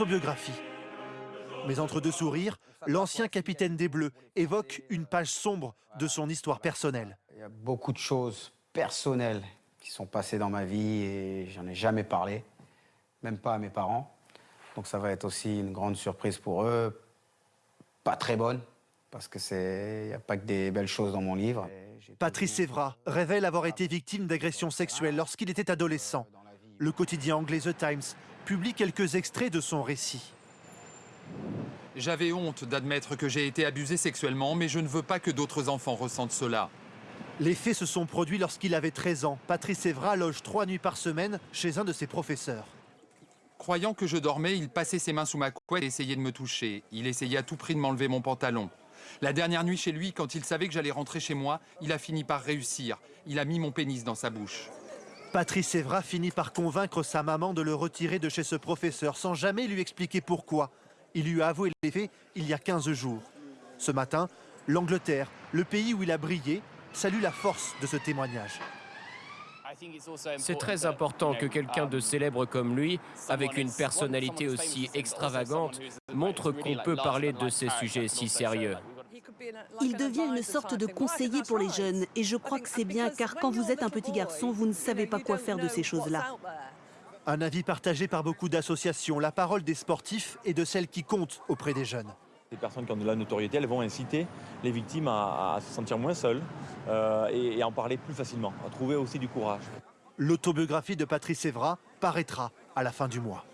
Autobiographie. Mais entre deux sourires, l'ancien capitaine des Bleus évoque une page sombre de son histoire personnelle. Il y a beaucoup de choses personnelles qui sont passées dans ma vie et j'en ai jamais parlé, même pas à mes parents. Donc ça va être aussi une grande surprise pour eux, pas très bonne, parce que c'est, n'y a pas que des belles choses dans mon livre. Patrice Evra révèle avoir été victime d'agressions sexuelles lorsqu'il était adolescent. Le quotidien anglais The Times publie quelques extraits de son récit. J'avais honte d'admettre que j'ai été abusé sexuellement, mais je ne veux pas que d'autres enfants ressentent cela. Les faits se sont produits lorsqu'il avait 13 ans. Patrice Evra loge trois nuits par semaine chez un de ses professeurs. Croyant que je dormais, il passait ses mains sous ma couette et essayait de me toucher. Il essayait à tout prix de m'enlever mon pantalon. La dernière nuit chez lui, quand il savait que j'allais rentrer chez moi, il a fini par réussir. Il a mis mon pénis dans sa bouche. Patrice Evra finit par convaincre sa maman de le retirer de chez ce professeur sans jamais lui expliquer pourquoi. Il lui a avoué les faits il y a 15 jours. Ce matin, l'Angleterre, le pays où il a brillé, salue la force de ce témoignage. C'est très important que quelqu'un de célèbre comme lui, avec une personnalité aussi extravagante, montre qu'on peut parler de ces sujets si sérieux. Il devient une sorte de conseiller pour les jeunes et je crois que c'est bien car quand vous êtes un petit garçon, vous ne savez pas quoi faire de ces choses-là. Un avis partagé par beaucoup d'associations, la parole des sportifs et de celles qui comptent auprès des jeunes. Les personnes qui ont de la notoriété, elles vont inciter les victimes à, se sentir moins seules euh, et, et en parler plus facilement, à trouver aussi du courage. L'autobiographie de Patrice Evra paraîtra à la fin du mois.